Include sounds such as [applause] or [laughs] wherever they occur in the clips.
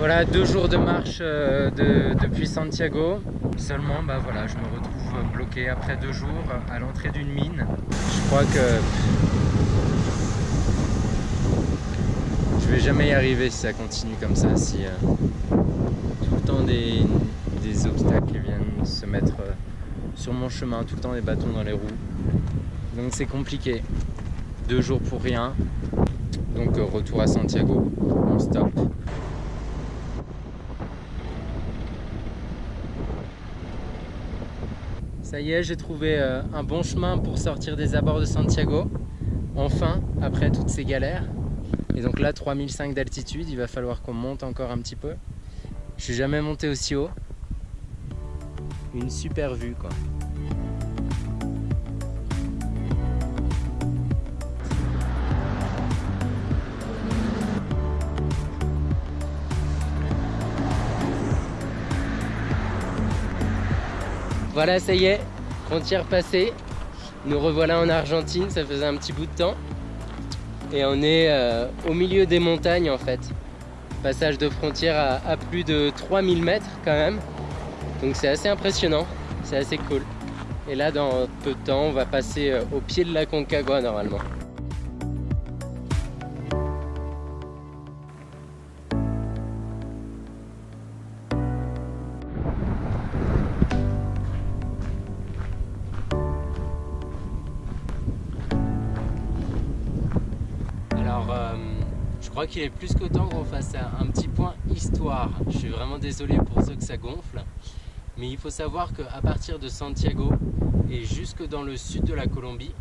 Voilà, deux jours de marche euh, depuis Santiago. Seulement, bah voilà, je me retrouve bloqué après deux jours à l'entrée d'une mine. Je crois que je vais jamais y arriver si ça continue comme ça, si euh, tout le temps des, obstacles viennent se mettre euh, sur mon chemin, tout le temps des bâtons dans les roues. Donc c'est compliqué. Deux jours pour rien. Donc retour à Santiago, on stop. Ça y est, j'ai trouvé euh, un bon chemin pour sortir des abords de Santiago. Enfin, après toutes ces galères. Et donc là, 3005 d'altitude, il va falloir qu'on monte encore un petit peu. Je suis jamais monté aussi haut. Une super vue, quoi. Voilà, ça y est, frontière passée. Nous revoilà en Argentine, ça faisait un petit bout de temps. Et on est euh, au milieu des montagnes en fait. Passage de frontière à, plus de 3000 mètres quand même. Donc c'est assez impressionnant, c'est assez cool. Et là dans peu de temps, on va passer euh, au pied de la Concagua normalement. Crois qu'il est plus temps qu'on fasse un petit point histoire. Je suis vraiment désolé pour ceux que ça gonfle. Mais il faut savoir qu'à partir de Santiago et jusque dans le sud de la Colombie,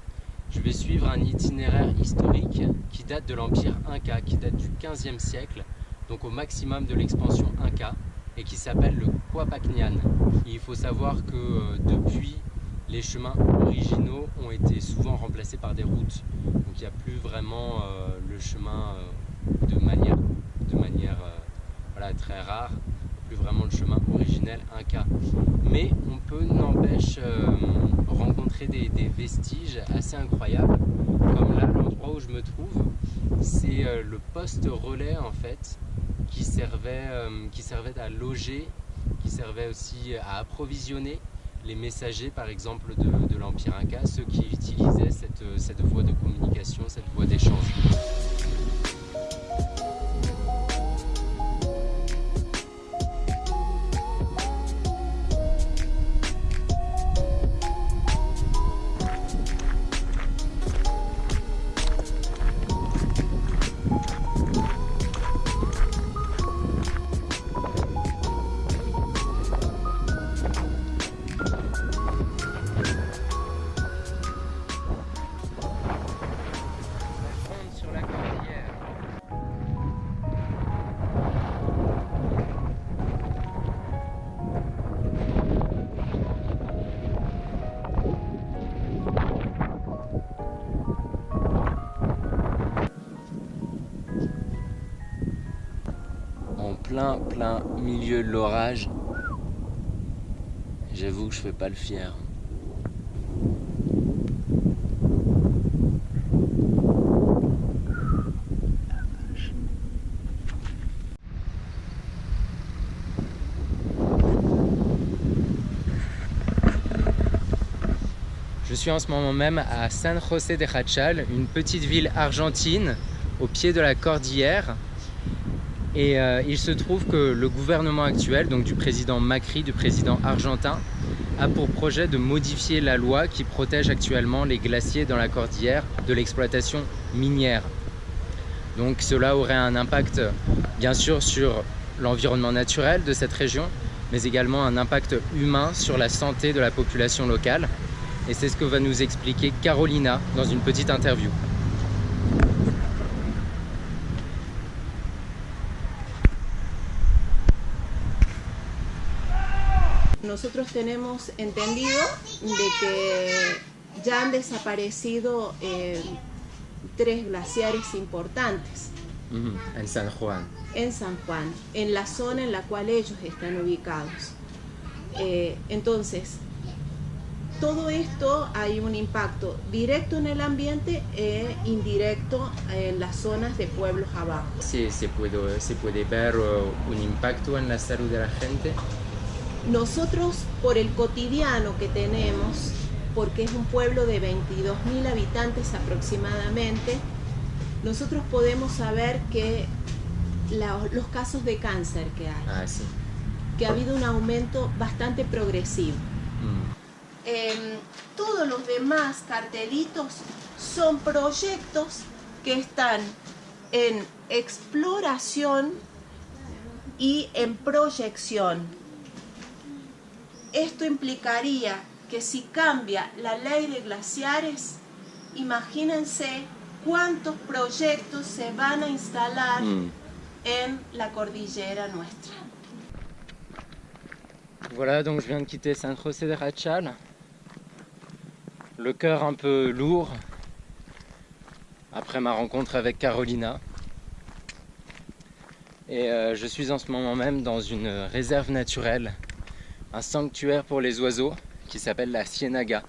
je vais suivre un itinéraire historique qui date de l'Empire Inca, qui date du 15e siècle, donc au maximum de l'expansion Inca, et qui s'appelle le Quapacnian. il faut savoir que euh, depuis, les chemins originaux ont été souvent remplacés par des routes. Donc il n'y a plus vraiment euh, le chemin euh, de manière, euh, très rare, plus vraiment le chemin originel Inca. Mais on peut n'empêche euh, rencontrer des, vestiges assez incroyables, comme là, l'endroit où je me trouve, c'est euh, le poste relais en fait, qui servait, à loger, qui servait aussi à approvisionner les messagers par exemple de, l'Empire Inca, ceux qui utilisaient cette voie de communication, cette voie d'échange. Plein, plein milieu de l'orage. J'avoue que je fais pas le fier. Je suis en ce moment même à San José de Jachal, une petite ville argentine au pied de la cordillère et euh, il se trouve que le gouvernement actuel, donc du président Macri, du président argentin, a pour projet de modifier la loi qui protège actuellement les glaciers dans la cordillère de l'exploitation minière. Donc cela aurait un impact bien sûr sur l'environnement naturel de cette région, mais également un impact humain sur la santé de la population locale. Et c'est ce que va nous expliquer Carolina dans une petite interview. Nosotros tenemos entendido de que ya han desaparecido eh, tres glaciares importantes. En San Juan. En San Juan, en la zona en la cual ellos están ubicados. Eh, entonces, todo esto hay un impacto directo en el ambiente e indirecto en las zonas de pueblos abajo. Sí, se puede, se puede ver uh, un impacto en la salud de la gente. Nosotros, por el cotidiano que tenemos, porque es un pueblo de 22.000 habitantes aproximadamente, nosotros podemos saber que la- los casos de cáncer que hay, Ah, sí. que ha habido un aumento bastante progresivo. Mm. Em, todos los demás cartelitos son proyectos que están en exploración y en proyección. Esto implicaría que si cambia la ley de glaciares, imagínense cuántos proyectos se van a instalar Mm. en la cordillera nuestra. Voilà, donc je viens de quitter San José de Rachal. Le cœur un peu lourd après ma rencontre avec Carolina. Et euh, je suis en ce moment même dans une réserve naturelle, un sanctuaire pour les oiseaux qui s'appelle la Ciénaga,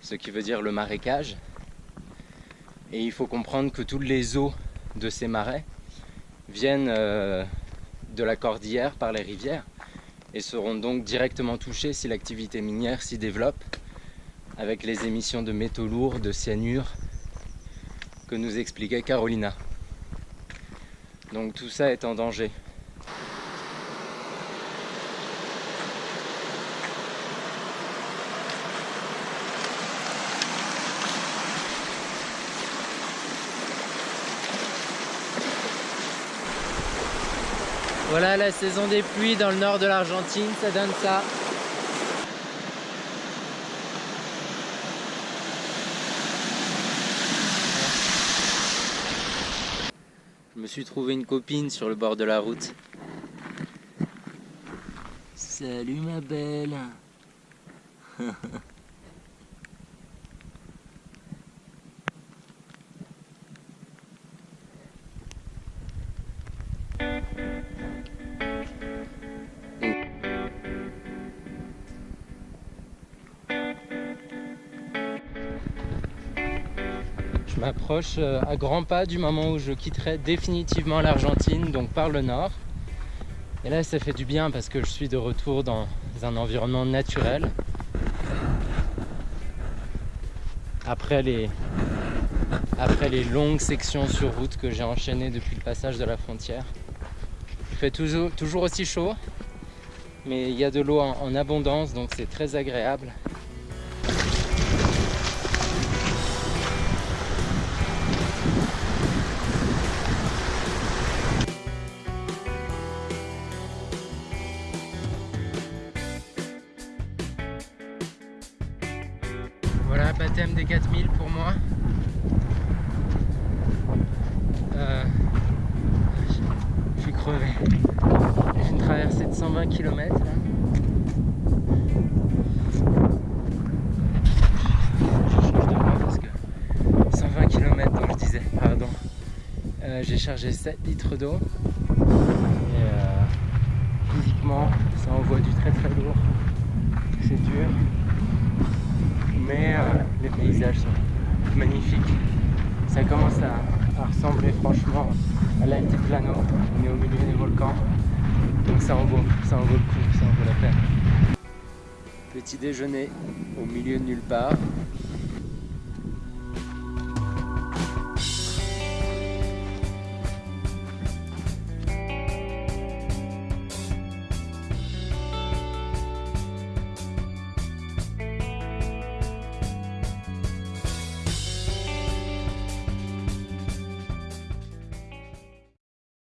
ce qui veut dire le marécage. Et il faut comprendre que toutes les eaux de ces marais viennent euh, de la cordillère par les rivières et seront donc directement touchés si l'activité minière s'y développe avec les émissions de métaux lourds, de cyanure que nous expliquait Carolina. Donc tout ça est en danger. Voilà la saison des pluies dans le nord de l'Argentine, ça donne ça. Je me suis trouvé une copine sur le bord de la route. Salut ma belle. [laughs] m'approche euh, à grands pas du moment où je quitterai définitivement l'Argentine, donc par le nord. Et là, ça fait du bien parce que je suis de retour dans un environnement naturel. Après les, après les longues sections sur route que j'ai enchaînées depuis le passage de la frontière. Il fait toujours, aussi chaud, mais il y a de l'eau en abondance, donc c'est très agréable. Voilà, baptême des 4000 pour moi. Euh, je, suis crevé. J'ai une traversée de 120 km. Je change de voie parce que 120 km donc je disais, pardon. Euh, J'ai chargé 7 litres d'eau. Et euh, physiquement, ça envoie du très très lourd. C'est dur euh, les paysages sont magnifiques. Ça commence à, à ressembler franchement à l'altiplano. On est au milieu des volcans, donc ça en vaut, ça en vaut le coup, ça en vaut la peine. Petit déjeuner au milieu de nulle part.